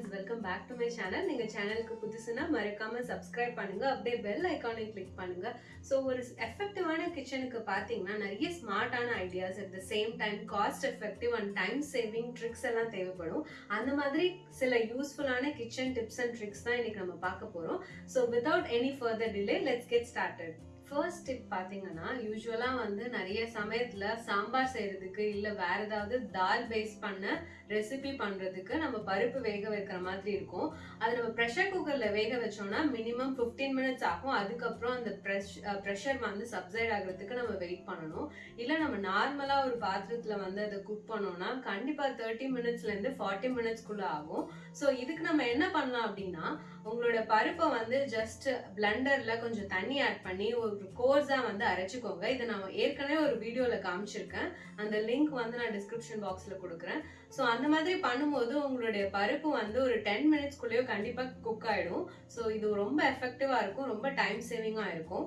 Friends welcome back to my channel நீங்க சேனலுக்கு புதுசுனா மறக்காமல் சப்ஸ்கிரைப் பண்ணுங்க. அப்படியே பெல் ஐக்கானை கிளிக் பண்ணுங்க. ஸோ ஒரு எஃபெக்டிவான கிச்சனுக்கு பார்த்தீங்கன்னா நிறைய ஸ்மார்ட்டான ideas at the same time cost effective and time saving tricks எல்லாம் தேவைப்படும். அந்த மாதிரி சில யூஸ்ஃபுல்லான கிச்சன் டிப்ஸ் அண்ட் ட்ரிக்ஸ் தான் இன்றைக்கி நம்ம பார்க்க போறோம். So without any further delay let's get started first tip பார்த்தீங்கன்னா யூஸ்வலாக வந்து நிறைய சமயத்தில் சாம்பார் செய்கிறதுக்கு இல்லை வேறு ஏதாவது தால் பேஸ் பண்ண ரெசிபி பண்ணுறதுக்கு நம்ம பருப்பு வேக வைக்கிற மாதிரி இருக்கும். அது நம்ம ப்ரெஷர் குக்கரில் வேக வச்சோம்னா மினிமம் ஃபிஃப்டீன் மினிட்ஸ் ஆகும். அதுக்கப்புறம் அந்த ப்ரெஷ் ப்ரெஷர் வந்து சப்சைட் ஆகிறதுக்கு நம்ம வெயிட் பண்ணணும். இல்லை நம்ம நார்மலாக ஒரு பாத்திரத்தில் வந்து அதை குக் பண்ணோம்னா கண்டிப்பாக தேர்ட்டி மினிட்ஸ்லேருந்து ஃபார்ட்டி மினிட்ஸ்க்குள்ளே ஆகும். ஸோ இதுக்கு நம்ம என்ன பண்ணலாம் அப்படின்னா உங்களோட பருப்பை வந்து ஜஸ்ட் பிளண்டரில் கொஞ்சம் தண்ணி ஆட் பண்ணி ஒரு கோர்ஸாக வந்து அரைச்சிக்கோங்க. இதை நான் ஏற்கனவே ஒரு வீடியோவில் காமிச்சிருக்கேன். அந்த லிங்க் வந்து நான் டிஸ்கிரிப்ஷன் பாக்ஸில் கொடுக்குறேன். ஸோ அந்த மாதிரி பண்ணும்போது உங்களுடைய பருப்பு வந்து ஒரு டென் மினிட்ஸ்க்குள்ளேயோ கண்டிப்பாக குக் ஆகிடும் ஸோ இது ரொம்ப எஃபெக்டிவாக இருக்கும். ரொம்ப டைம் சேவிங்காக இருக்கும்.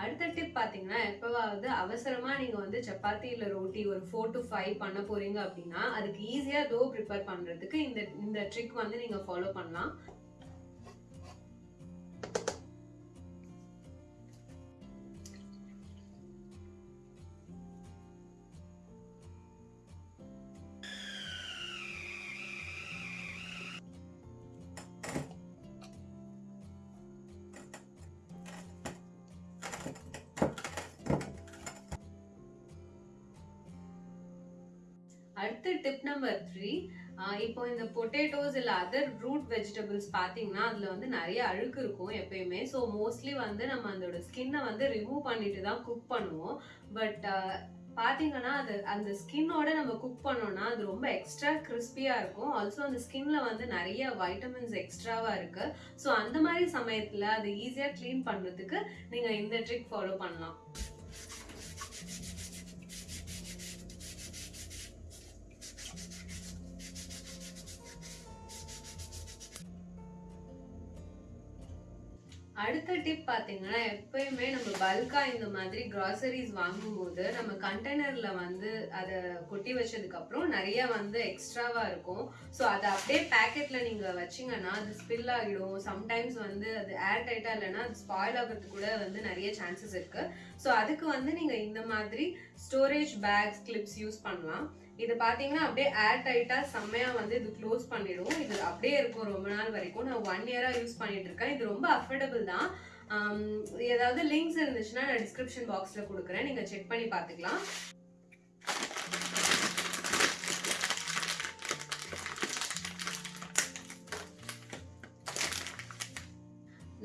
அடுத்த டிப் பார்த்தீங்கன்னா எப்பவாவது அவசரமா நீங்க வந்து சப்பாத்தி இல்லை ரோட்டி ஒரு ஃபோர் டு ஃபைவ் பண்ண போறீங்க அப்படின்னா அதுக்கு ஈஸியா டோ ப்ரிப்பேர் பண்றதுக்கு இந்த இந்த ட்ரிக் வந்து நீங்க ஃபாலோ பண்ணலாம். அடுத்து டிப் நம்பர் த்ரீ இப்போ இந்த பொட்டேட்டோஸ் இல்லை அதர் ரூட் வெஜிடபிள்ஸ் பார்த்தீங்கன்னா அதில் வந்து நிறைய அழுக்கு இருக்கும் எப்பயுமே. ஸோ மோஸ்ட்லி வந்து நம்ம அதோட ஸ்கின்னை வந்து ரிமூவ் பண்ணிட்டு தான் குக் பண்ணுவோம். பட் பார்த்தீங்கன்னா அது அந்த ஸ்கின்னோட நம்ம குக் பண்ணோம்னா அது ரொம்ப எக்ஸ்ட்ரா கிறிஸ்பியாக இருக்கும். ஆல்சோ அந்த ஸ்கின்ல வந்து நிறைய வைட்டமின்ஸ் எக்ஸ்ட்ராவாக இருக்கு. ஸோ அந்த மாதிரி சமயத்தில் அதை ஈஸியாக க்ளீன் பண்ணுறதுக்கு நீங்கள் இந்த ட்ரிக் ஃபாலோ பண்ணலாம். அடுத்த டிப் பார்த்தீங்கன்னா எப்பயுமே நம்ம பல்காக இந்த மாதிரி கிராசரிஸ் வாங்கும்போது நம்ம கண்டெய்னரில் வந்து அதை கொட்டி வச்சதுக்கப்புறம் நிறையா நிறைய வந்து எக்ஸ்ட்ராவாக இருக்கும். ஸோ அதை அப்படியே பேக்கெட்டில் நீங்கள் வச்சீங்கன்னா அது ஸ்பில் ஆகிடும். சம்டைம்ஸ் வந்து அது ஏர் டைட்டாக இல்லைன்னா அது ஸ்பாயில் ஆகிறதுக்கு கூட வந்து நிறைய சான்சஸ் இருக்குது ஸோ அதுக்கு வந்து நீங்கள் இந்த மாதிரி ஸ்டோரேஜ் பேக்ஸ் கிளிப்ஸ் யூஸ் பண்ணலாம். இது பார்த்தீங்கன்னா அப்படியே ஏர் டைட்டாக செம்மையாக வந்து இது க்ளோஸ் பண்ணிடும். இது அப்படியே இருக்கும் ரொம்ப நாள் வரைக்கும். நான் ஒன் இயராக யூஸ் பண்ணிட்டு இருக்கேன். இது ரொம்ப அஃபோர்டபுள் தான். ஏதாவது லிங்க்ஸ் இருந்துச்சுன்னா நான் டிஸ்கிரிப்ஷன் பாக்ஸில் கொடுக்குறேன். நீங்கள் செக் பண்ணி பார்த்துக்கலாம்.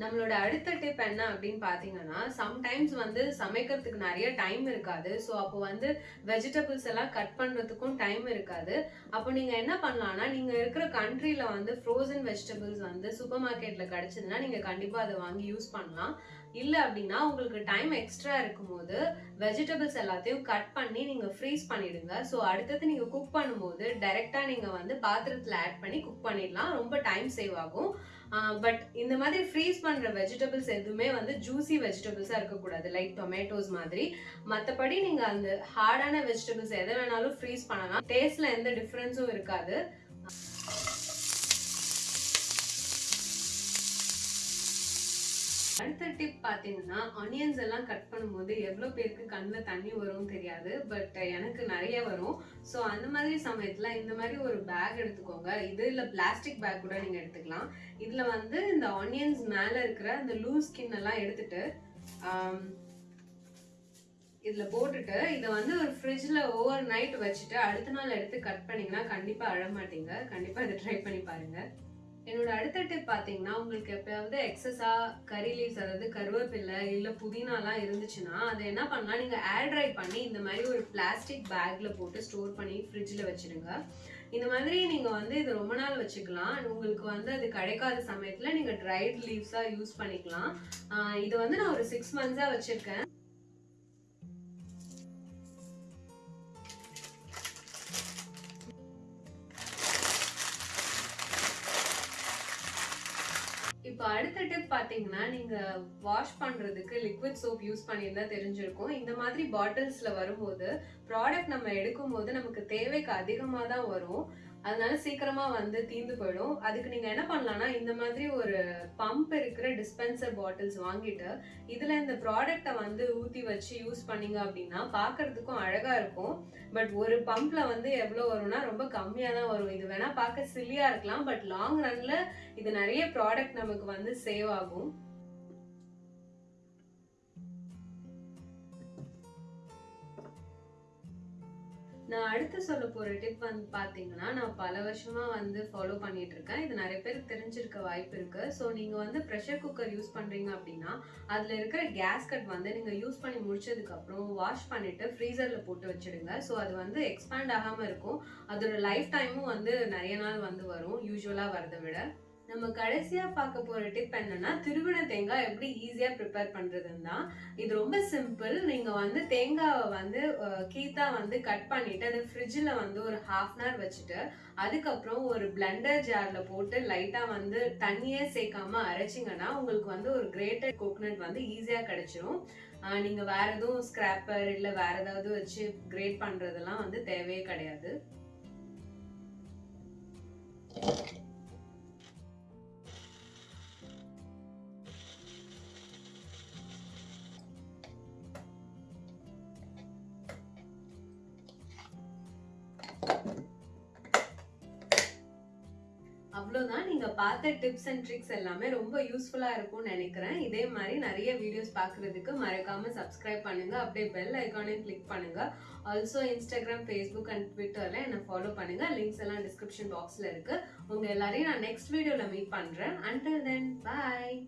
நம்மளோட அடுத்த டிப் என்ன அப்படின்னு பார்த்தீங்கன்னா சம்டைம்ஸ் வந்து சமைக்கிறதுக்கு நிறைய டைம் இருக்காது. ஸோ அப்போ வந்து வெஜிடபிள்ஸ் எல்லாம் கட் பண்ணுறதுக்கும் டைம் இருக்காது. அப்போ நீங்கள் என்ன பண்ணலாம்னா நீங்கள் இருக்கிற கண்ட்ரியில் வந்து ஃப்ரோசன் வெஜிடபிள்ஸ் வந்து சூப்பர் மார்க்கெட்டில் கிடச்சதுன்னா நீங்கள் கண்டிப்பாக அதை வாங்கி யூஸ் பண்ணலாம். இல்லை அப்படின்னா உங்களுக்கு டைம் எக்ஸ்ட்ரா இருக்கும்போது வெஜிடபிள்ஸ் எல்லாத்தையும் கட் பண்ணி நீங்கள் ஃப்ரீஸ் பண்ணிடுங்க. ஸோ அடுத்தது நீங்கள் குக் பண்ணும்போது டைரெக்டாக நீங்கள் வந்து பாத்திரத்தில் ஆட் பண்ணி குக் பண்ணிடலாம். ரொம்ப டைம் சேவ் ஆகும். பட் இந்த மாதிரி ஃப்ரீஸ் பண்ணுற வெஜிடபிள்ஸ் எதுவுமே வந்து ஜூசி வெஜிடபிள்ஸாக இருக்கக்கூடாது. லைக் டொமேட்டோஸ் மாதிரி. மற்றபடி நீங்கள் அந்த ஹார்டான வெஜிடபிள்ஸ் எதை வேணாலும் ஃப்ரீஸ் பண்ணலாம். டேஸ்ட்டில் எந்த டிஃப்ரென்ஸும் இருக்காது. அடுத்த டிப் பார்த்தீங்கன்னா ஆனியன்ஸ் எல்லாம் கட் பண்ணும்போது எவ்வளோ பேருக்கு கண்ணில் தண்ணி வரும்னு தெரியாது பட் எனக்கு நிறைய வரும். ஸோ அந்த மாதிரி சமயத்தில் இந்த மாதிரி ஒரு பேக் எடுத்துக்கோங்க. இது இல்லை பிளாஸ்டிக் பேக் கூட நீங்கள் எடுத்துக்கலாம். இதில் வந்து இந்த ஆனியன்ஸ் மேலே இருக்கிற இந்த லூஸ் ஸ்கின் எல்லாம் எடுத்துட்டு இதில் போட்டுட்டு இதை வந்து ஒரு ஃப்ரிட்ஜில் ஓவர் நைட் வச்சுட்டு அடுத்த நாள் எடுத்து கட் பண்ணிங்கன்னா கண்டிப்பாக அழமாட்டீங்க. கண்டிப்பாக இதை ட்ரை பண்ணி பாருங்கள் என்னோட அடுத்த டிப் பார்த்தீங்கன்னா உங்களுக்கு எப்பயாவது எக்ஸஸாக கறி லீவ்ஸ் அதாவது கருவேப்பிலை இல்லை புதினாலாம் இருந்துச்சுன்னா அதை என்ன பண்ணலாம்? நீங்கள் ஏர் ட்ரை பண்ணி இந்த மாதிரி ஒரு பிளாஸ்டிக் பேக்கில் போட்டு ஸ்டோர் பண்ணி ஃப்ரிட்ஜில் வச்சுருங்க இந்த மாதிரி நீங்கள் வந்து இது ரொம்ப நாள் வச்சுக்கலாம். உங்களுக்கு வந்து அது கிடைக்காத சமயத்தில் நீங்கள் ட்ரைட் லீவ்ஸாக யூஸ் பண்ணிக்கலாம். இது வந்து நான் ஒரு சிக்ஸ் மந்த்ஸாக வச்சுருக்கேன். அடுத்த டிப் பாத்தீங்கன்னா நீங்க வாஷ் பண்றதுக்கு லிக்விட் சோப் யூஸ் பண்ணியிருந்தா தெரிஞ்சிருக்கும். இந்த மாதிரி பாட்டில்ஸ்ல வரும்போது ப்ராடக்ட் நம்ம எடுக்கும் போது நமக்கு தேவைக்கு அதிகமா தான் வரும். அதனால சீக்கிரமா வந்து தீந்து போயிடும். அதுக்கு நீங்க என்ன பண்ணலாம்னா இந்த மாதிரி ஒரு பம்ப் இருக்கிற டிஸ்பென்சர் பாட்டில்ஸ் வாங்கிட்டு இதுல இந்த ப்ராடக்ட்டை வந்து ஊத்தி வச்சு யூஸ் பண்ணீங்க அப்படின்னா பாக்குறதுக்கும் அழகா இருக்கும். பட் ஒரு பம்ப்ல வந்து எவ்வளவு வரும்னா ரொம்ப கம்மியா தான் வரும். இது வேணா பார்க்க சில்லியா இருக்கலாம் பட் லாங் ரன்ல இது நிறைய ப்ராடக்ட் நமக்கு வந்து சேவ் ஆகும். நான் அடுத்து சொல்ல போகிற டிப் வந்து பார்த்தீங்கன்னா நான் பல வருஷமாக வந்து ஃபாலோ பண்ணிட்டு இருக்கேன் இது நிறைய பேருக்கு தெரிஞ்சிருக்க வாய்ப்பு இருக்குது ஸோ நீங்கள் வந்து ப்ரெஷர் குக்கர் யூஸ் பண்ணுறீங்க அப்படின்னா அதில் இருக்கிற கேஸ்கட் வந்து நீங்கள் யூஸ் பண்ணி முடிச்சதுக்கப்புறம் வாஷ் பண்ணிவிட்டு ஃப்ரீசரில் போட்டு வச்சிடுங்க. ஸோ அது வந்து எக்ஸ்பேண்ட் ஆகாமல் இருக்கும். அதோட லைஃப் டைமும் வந்து நிறைய நாள் வந்து வரும். யூஸ்வலாக வரதை விட. நம்ம கடைசியாக பார்க்க போகிற டிப் என்னன்னா திருவின தேங்காய் எப்படி ஈஸியாக ப்ரிப்பேர் பண்ணுறதுன்னா தான். இது ரொம்ப சிம்பிள் நீங்கள் வந்து தேங்காவை வந்து கீத்தா வந்து கட் பண்ணிவிட்டு அதை ஃப்ரிட்ஜில் வந்து ஒரு ஹாஃப் அன் ஹவர் வச்சுட்டு அதுக்கப்புறம் ஒரு பிளண்டர் ஜாரில் போட்டு லைட்டாக வந்து தண்ணியே சேர்க்காம அரைச்சிங்கன்னா உங்களுக்கு வந்து ஒரு கிரேட்டட் கோகனட் வந்து ஈஸியாக கிடைச்சிரும். நீங்கள் வேறு எதுவும் ஸ்க்ராப்பர் இல்லை வேறு ஏதாவது வச்சு கிரேட் பண்ணுறதெல்லாம் வந்து தேவையே கிடையாது. அவ்வளோதான் நீங்கள் பார்த்த டிப்ஸ் அண்ட் ட்ரிக்ஸ் எல்லாமே ரொம்ப யூஸ்ஃபுல்லாக இருக்கும்னு நினைக்கிறேன். இதே மாதிரி நிறைய வீடியோஸ் பார்க்குறதுக்கு மறக்காமல் சப்ஸ்கிரைப் பண்ணுங்கள் அப்படியே பெல் ஐக்கானையும் கிளிக் பண்ணுங்கள் ஆல்சோ இன்ஸ்டாகிராம் ஃபேஸ்புக் அண்ட் ட்விட்டரில் என்னை ஃபாலோ பண்ணுங்கள் லிங்க்ஸ் எல்லாம் டிஸ்கிரிப்ஷன் பாக்ஸில் இருக்குது உங்கள் எல்லாரையும் நான் நெக்ஸ்ட் வீடியோவில் மீட் பண்ணுறேன் அண்டில் தென் பாய்